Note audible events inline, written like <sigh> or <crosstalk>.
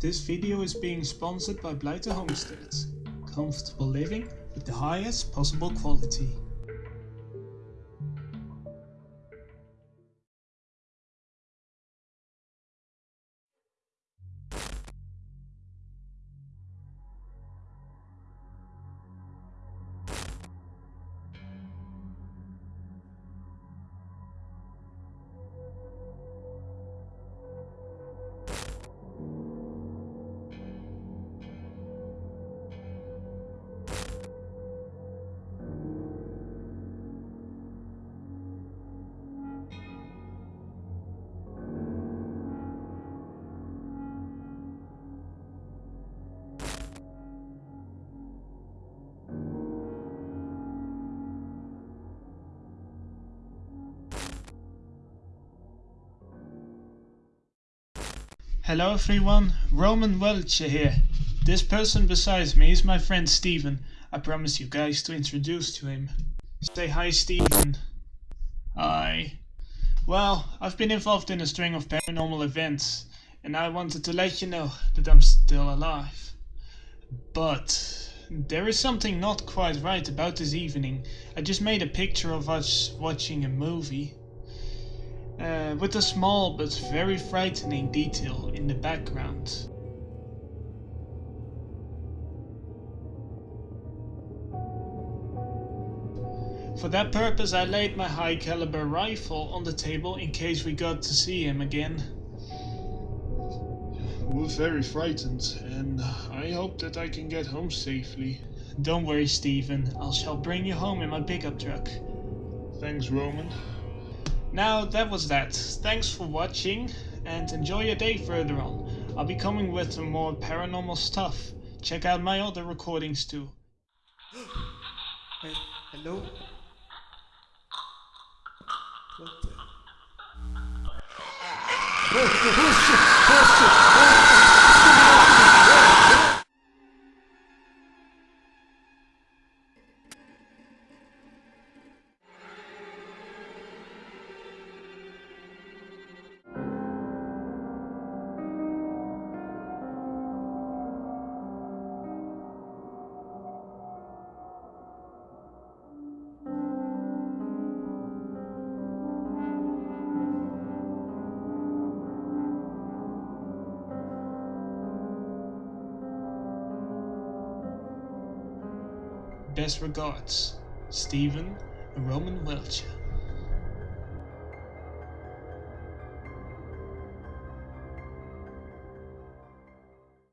This video is being sponsored by Blighter Homesteads. Comfortable living with the highest possible quality. Hello everyone, Roman Welcher here. This person beside me is my friend Steven. I promise you guys to introduce to him. Say hi Steven. Hi. Well, I've been involved in a string of paranormal events and I wanted to let you know that I'm still alive. But there is something not quite right about this evening. I just made a picture of us watching a movie uh, with a small but very frightening detail in the background. For that purpose I laid my high caliber rifle on the table in case we got to see him again. We're very frightened and I hope that I can get home safely. Don't worry Steven, I shall bring you home in my pickup truck. Thanks Roman. Now that was that. Thanks for watching and enjoy your day further on. I'll be coming with some more paranormal stuff. Check out my other recordings too. <gasps> Hey, hello? What the? Best regards, Steven Roman Welcher.